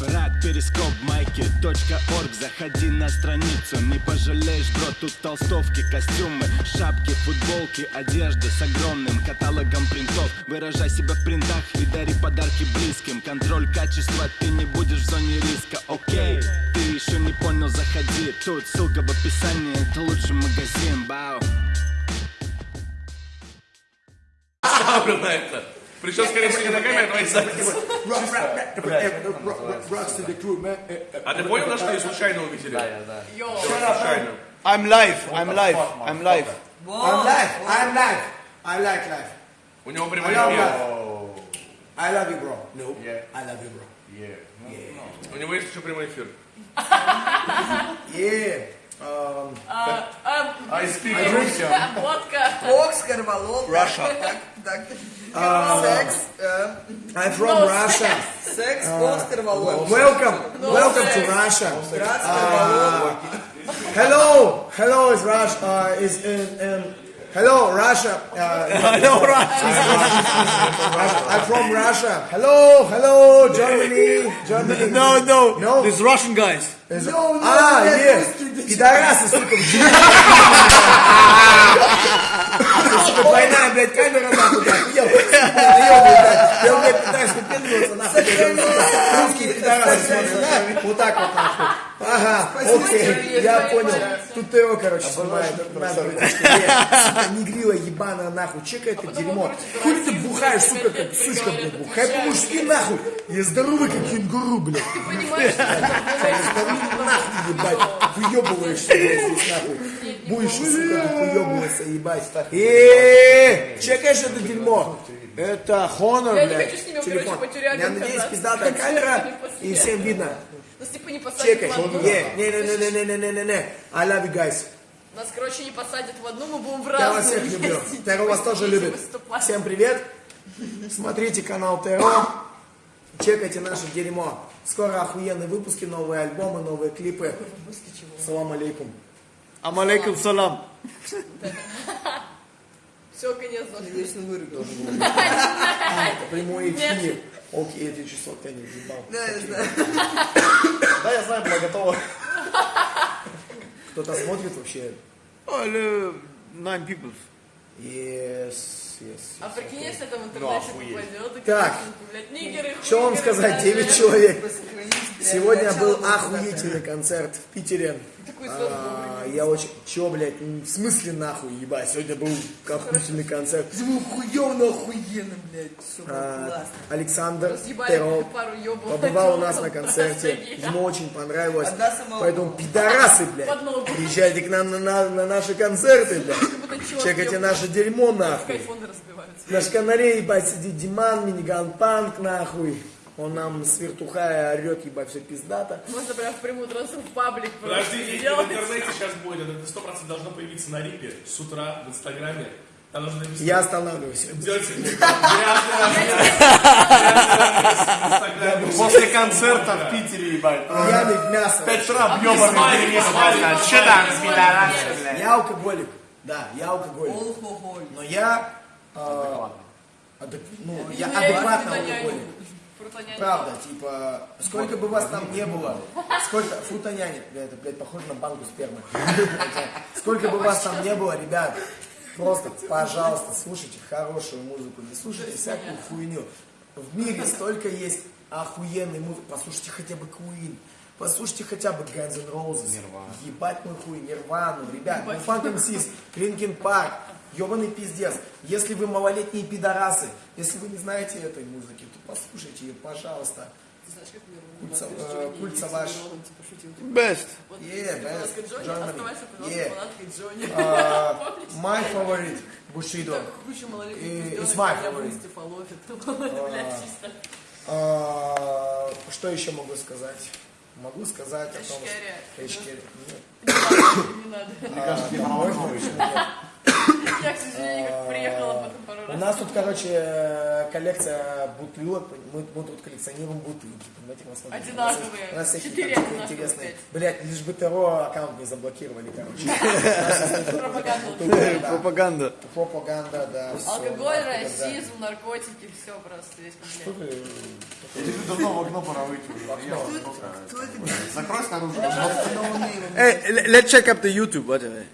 Рад перископ майки .орг. Заходи на страницу, не пожалеешь, бро Тут толстовки, костюмы, шапки, футболки Одежда с огромным каталогом принтов. Выражай себя в принтах и дари подарки близким. Контроль качества, ты не будешь в зоне риска, окей Ты еще не понял, заходи. Тут ссылка в описании, это лучший магазин, бау Ставлю на это. Причем, скорее всего, не на камеру, а твои eh. А ты понял, что ее случайно увидели? Да, я да. Случайно. I'm live, I'm live, I'm live. I'm live, I'm live. I like life. У него I прямой love эфир. I love you, bro. No, I love you, bro. У него есть еще прямой эфир. Yeah. I speak Russian. Vodka. Fox, Russia. Так, так. Uh, sex. Uh, I'm from no Russia. Sex, uh, Welcome. No welcome sex. to Russia. No uh, Hello. Hello, is Russia. Uh, in, in hello, Russia. Uh, Hello, Russia. I'm from Russia. Hello, hello, Germany, Germany. No, no, No. these Russian guys. Is- No, no, а, нет, yes. русский, ты Пидорасы, сука, в дерьме. Сука, двойная, блядь, камера, нахуй, блядь, охуел. Наебывай, блядь. Я, блядь, пытаюсь выпендриваться, нахуй, блядь. Русские пидорасы смотрят, да? Вот так вот, нахуй. Ага, окей, я понял. Тут ТО, короче, снимает. Сука, негрила ебаная, нахуй. Чекай это дерьмо. Хули ты бухаешь, сука, как сучка, блядь, бухай по-мужски, нахуй. Я здоровый, как кенгуру, блядь. Понимаешь, Нахуй, ебать, выебываешься блядь, здесь нахуй. Будешь, сука, выебываться, ебать. Эээ, чекаешь это дерьмо? Это Honor, Я не блядь, хочу с ними, телефон. короче, по тюрягам Я надеюсь, пиздатая камера, и всем видно. Нас типа не посадят Чекай. в одну. Не, не, не, не, не, не, не, не, не. I love you guys. Нас, короче, не посадят в одну, мы будем в Я вас разные всех люблю. Теро вас тоже любит. выступать. Всем привет. Смотрите канал Теро. Чекайте наше дерьмо. Скоро охуенные выпуски, новые альбомы, новые клипы. Салам алейкум. Амалейкум салам. Все, конец. Вечно вырубил. Прямой эфир. Окей, эти часов я не въебал. Да, я знаю. Да, я знаю, была готова. Кто-то смотрит вообще? Oh, nine people. Yes, yes. А прикинь, если это в интернете попадет, и, Так. Что вам сказать? да, 9 да. человек. Сегодня был охуительный концерт в Питере. А, Я очень... Чё, блядь, в смысле нахуй, ебать? Сегодня был охуительный концерт. Звук хуёвно охуенно, блядь. Все А. Александр ёбов. побывал у нас на концерте. Ему очень понравилось. Поэтому пидорасы, блядь, приезжайте к нам на, на- на наши концерты, блядь. Чекайте наше дерьмо, нахуй. Кайфоны разбиваются. На шканаре, ебать, сидит Диман, миниган панк, нахуй. Он нам с вертухая орет, ебать, все пиздато. Можно прям в прямую трансу в паблик просто Подождите, в интернете сейчас будет, это 100% должно появиться на рипе с утра в инстаграме. Там нужно написать. Я останавливаюсь. После концерта в Питере, ебать. Пьяный в мясо. Петра бьёбаный Что там, пидорасы, блядь? Я алкоголик. Да, я алкоголик. Но я... э, адек- ну, я я адекватно алкоголик. Правда, типа, сколько бы вас там не было, сколько, фрутоняне, это, блядь, похоже на банку спермы. Сколько бы вас там не было, ребят, просто, пожалуйста, слушайте хорошую музыку, не слушайте всякую хуйню. В мире столько есть охуенной музыки, послушайте хотя бы Queen, послушайте хотя бы Guns N' Roses, ебать мой хуй, Нирвану, ребят, ну Funk MCs, Linkin Park, ебаный пиздец. Если вы малолетние пидорасы, если вы не знаете этой музыки, то послушайте ее, пожалуйста. Кульца, э, Кульца ваш. Best. Yeah, best. Джонни, Yeah. Uh, my favorite И- пиздёнок, it's my favorite. чисто. Uh, что еще могу сказать? могу сказать о том, что... Не надо. А, Мне кажется, Я, к сожалению, приехала потом пару раз. У нас тут, короче, коллекция бутылок. Мы, мы тут коллекционируем бутылки. Понимаете, у нас Одинаковые. У нас Четыре интересные. Блять, лишь бы ТРО аккаунт не заблокировали, короче. Пропаганда. Да. Пропаганда. Пропаганда, да. Алкоголь, расизм, наркотики, все просто весь Что комплект. ты, давно в окно пора выйти уже. Закрой снаружи. Hey, let's check up the YouTube, warte.